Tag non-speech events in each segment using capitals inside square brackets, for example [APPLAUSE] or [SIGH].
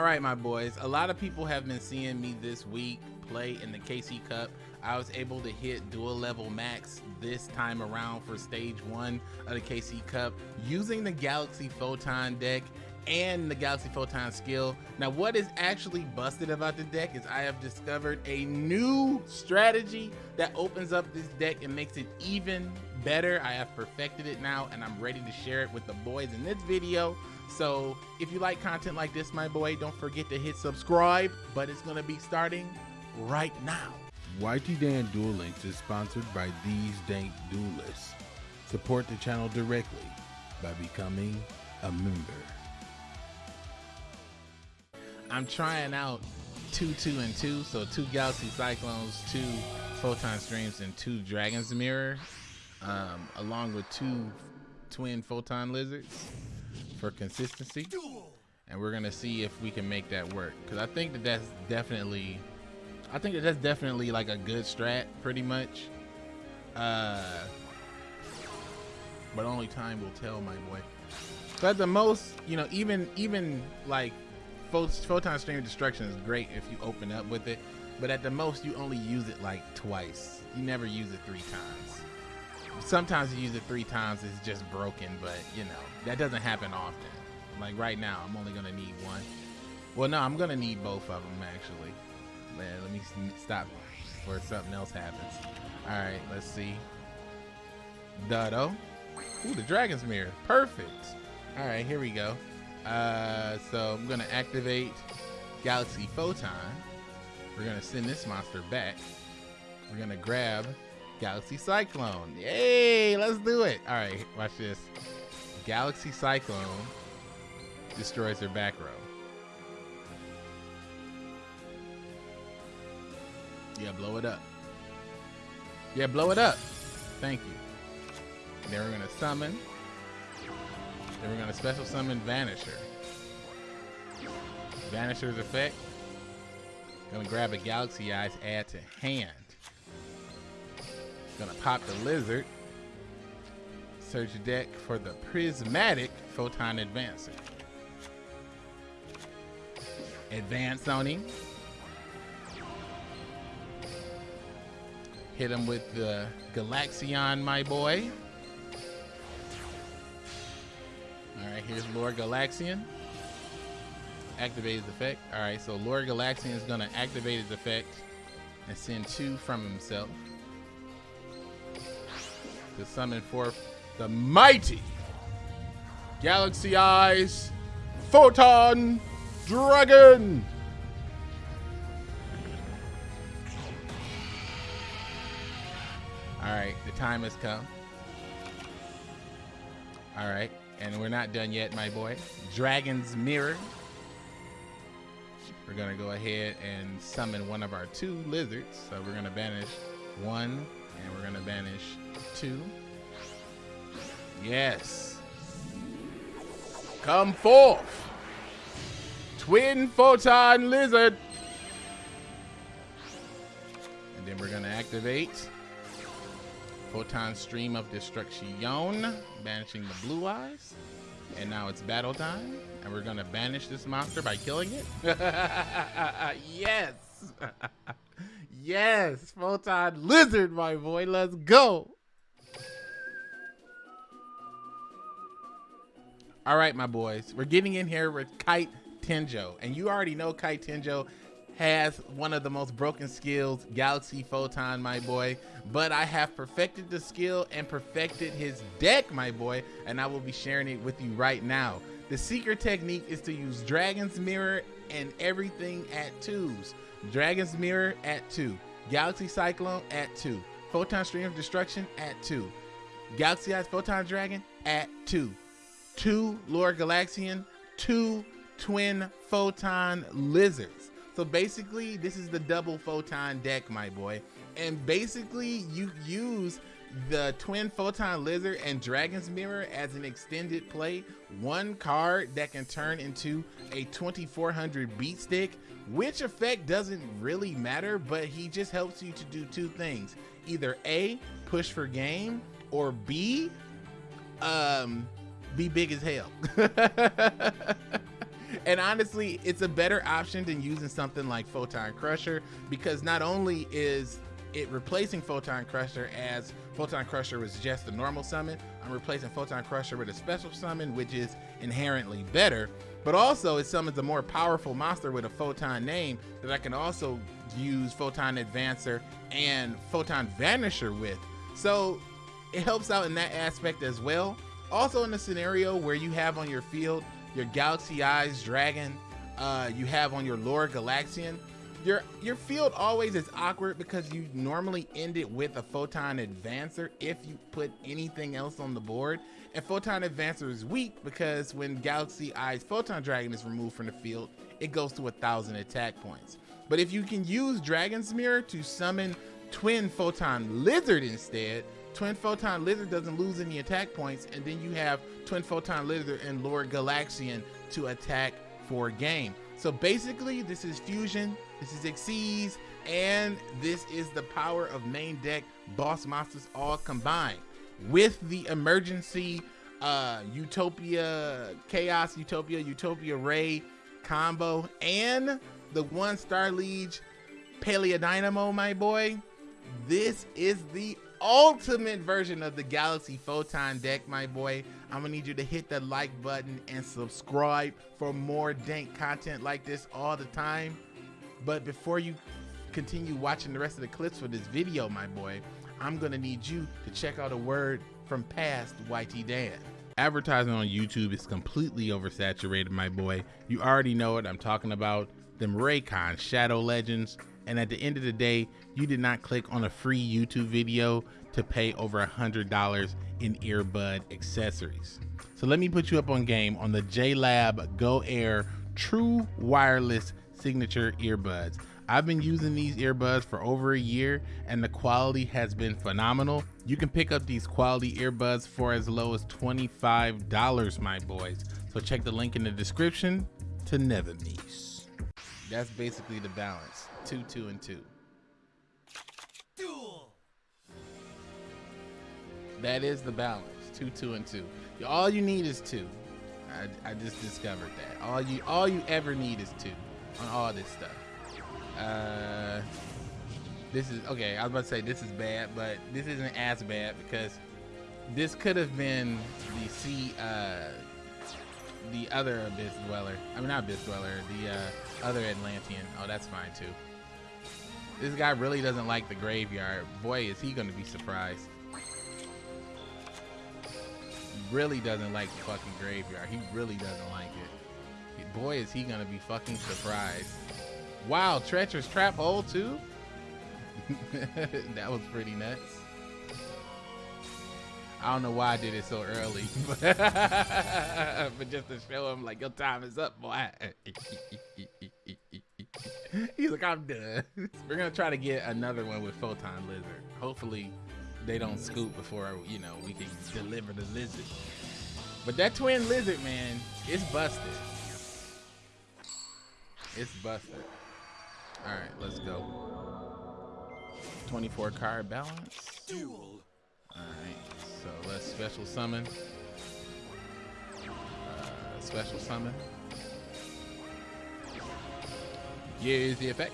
All right, my boys. A lot of people have been seeing me this week play in the KC Cup. I was able to hit dual level max this time around for stage one of the KC Cup using the Galaxy Photon deck and the Galaxy Photon skill. Now, what is actually busted about the deck is I have discovered a new strategy that opens up this deck and makes it even better. I have perfected it now and I'm ready to share it with the boys in this video. So if you like content like this, my boy, don't forget to hit subscribe, but it's gonna be starting right now. YT Dan Duel Links is sponsored by These Dank Duelists. Support the channel directly by becoming a member. I'm trying out two, two, and two. So two Galaxy Cyclones, two Photon Streams, and two Dragon's Mirror, um, along with two twin Photon Lizards for consistency. And we're gonna see if we can make that work. Cause I think that that's definitely, I think that that's definitely like a good strat, pretty much. Uh, but only time will tell, my boy. At the most, you know, even even like photon stream destruction is great if you open up with it, but at the most you only use it like twice. You never use it three times. Sometimes you use it three times, it's just broken, but you know, that doesn't happen often. Like right now, I'm only gonna need one. Well, no, I'm gonna need both of them actually. Man, let me stop before something else happens. All right, let's see. Duddo. Ooh, the Dragon's Mirror. Perfect. All right, here we go. Uh, so I'm gonna activate Galaxy Photon. We're gonna send this monster back. We're gonna grab Galaxy Cyclone. Yay, let's do it. All right, watch this. Galaxy Cyclone destroys their back row. Yeah, blow it up. Yeah, blow it up. Thank you. Then we're gonna summon then we're gonna special summon Vanisher. Vanisher's effect. Gonna grab a Galaxy Eyes, add to hand. Gonna pop the Lizard. Search deck for the Prismatic Photon Advancer. Advance on him. Hit him with the Galaxion, my boy. Alright, here's Lord Galaxion. Activate his effect. Alright, so Lord Galaxion is going to activate his effect and send two from himself to summon forth the mighty Galaxy Eyes Photon Dragon. All right, the time has come. All right. And we're not done yet, my boy. Dragon's Mirror. We're gonna go ahead and summon one of our two lizards. So we're gonna banish one and we're gonna banish two. Yes. Come forth. Twin Photon Lizard. And then we're gonna activate Photon Stream of Destruction, banishing the blue eyes. And now it's battle time, and we're gonna banish this monster by killing it. [LAUGHS] yes! [LAUGHS] yes! Photon Lizard, my boy, let's go! All right, my boys, we're getting in here with Kite Tenjo, and you already know Kite Tenjo has one of the most broken skills, Galaxy Photon, my boy. But I have perfected the skill and perfected his deck, my boy, and I will be sharing it with you right now. The secret technique is to use Dragon's Mirror and everything at twos. Dragon's Mirror at two. Galaxy Cyclone at two. Photon Stream of Destruction at two. Galaxy Eyes Photon Dragon at two. Two Lord Galaxion, two Twin Photon Lizards. So basically, this is the double photon deck, my boy. And basically, you use the Twin Photon Lizard and Dragon's Mirror as an extended play. One card that can turn into a 2400 beat stick, which effect doesn't really matter, but he just helps you to do two things. Either A, push for game, or B, um, be big as hell. [LAUGHS] and honestly, it's a better option than using something like Photon Crusher because not only is it replacing Photon Crusher as Photon Crusher was just a normal summon, I'm replacing Photon Crusher with a special summon, which is inherently better. But also, it summons a more powerful monster with a Photon name that I can also use Photon Advancer and Photon Vanisher with. So it helps out in that aspect as well. Also, in the scenario where you have on your field your Galaxy Eyes Dragon, uh, you have on your Lord Galaxion, your your field always is awkward because you normally end it with a Photon Advancer if you put anything else on the board. And Photon Advancer is weak because when Galaxy Eyes Photon Dragon is removed from the field, it goes to a thousand attack points. But if you can use Dragon's Mirror to summon Twin Photon Lizard instead, Twin Photon Lizard doesn't lose any attack points, and then you have Twin Photon Lizard and Lord Galaxion to attack for game. So basically, this is Fusion, this is Xyz, and this is the power of main deck boss monsters all combined with the emergency uh, Utopia Chaos, Utopia, Utopia Ray combo, and the one Star Liege Paleodynamo, my boy. This is the ultimate version of the Galaxy Photon deck, my boy. I'm gonna need you to hit the like button and subscribe for more dank content like this all the time. But before you continue watching the rest of the clips for this video, my boy, I'm gonna need you to check out a word from past YT Dan. Advertising on YouTube is completely oversaturated, my boy. You already know what I'm talking about. Them Raycon Shadow Legends and at the end of the day, you did not click on a free YouTube video to pay over a $100 in earbud accessories. So let me put you up on game on the JLab Go Air True Wireless Signature Earbuds. I've been using these earbuds for over a year and the quality has been phenomenal. You can pick up these quality earbuds for as low as $25, my boys. So check the link in the description to never miss. That's basically the balance two, two, and two. Duel. That is the balance. Two, two, and two. All you need is two. I, I just discovered that. All you all you ever need is two on all this stuff. Uh, this is okay. I was about to say this is bad, but this isn't as bad because this could have been the sea, uh, the other abyss dweller. I mean, not abyss dweller, the uh, other Atlantean. Oh, that's fine too. This guy really doesn't like the graveyard. Boy, is he gonna be surprised. Really doesn't like the fucking graveyard. He really doesn't like it. Boy, is he gonna be fucking surprised. Wow, treacherous trap hole too? [LAUGHS] that was pretty nuts. I don't know why I did it so early, [LAUGHS] but, but just to show him like your time is up, boy. [LAUGHS] He's like, I'm done. [LAUGHS] We're gonna try to get another one with Photon Lizard. Hopefully, they don't scoop before you know we can deliver the lizard. But that twin lizard, man, it's busted. It's busted. All right, let's go. 24 card balance. All right, so let's special summon. Uh, special summon. Use the effect.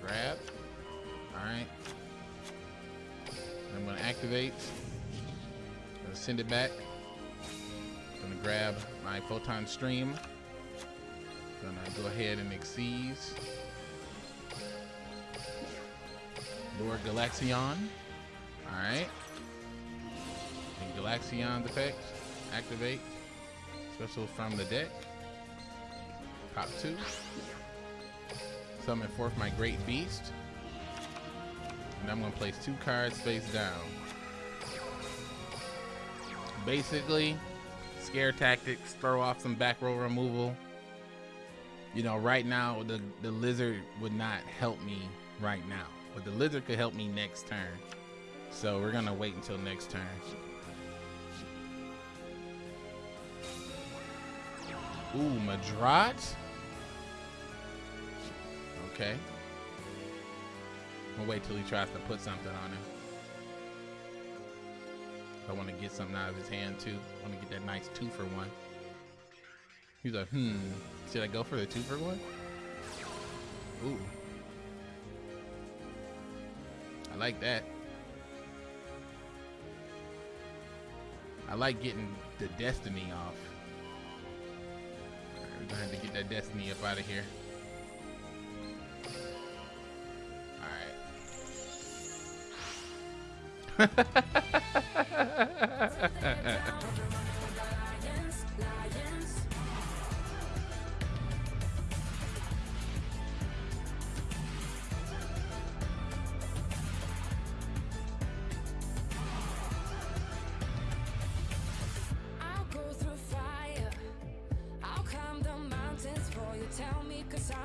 Grab. Alright. I'm going to activate. Gonna send it back. Gonna grab my photon stream. Gonna go ahead and Xyz. Lord Galaxion. Alright. And Galaxion's effect. Activate. Special from the deck. Pop two. Summon forth my great beast. And I'm gonna place two cards face down. Basically, scare tactics, throw off some back row removal. You know, right now the, the lizard would not help me right now. But the lizard could help me next turn. So we're gonna wait until next turn. Ooh, Madrat? Okay. I'll wait till he tries to put something on him. I want to get something out of his hand too. I want to get that nice two for one. He's like, hmm, should I go for the two for one? Ooh. I like that. I like getting the destiny off. I have to get that destiny up out of here. Alright. [LAUGHS] Cause I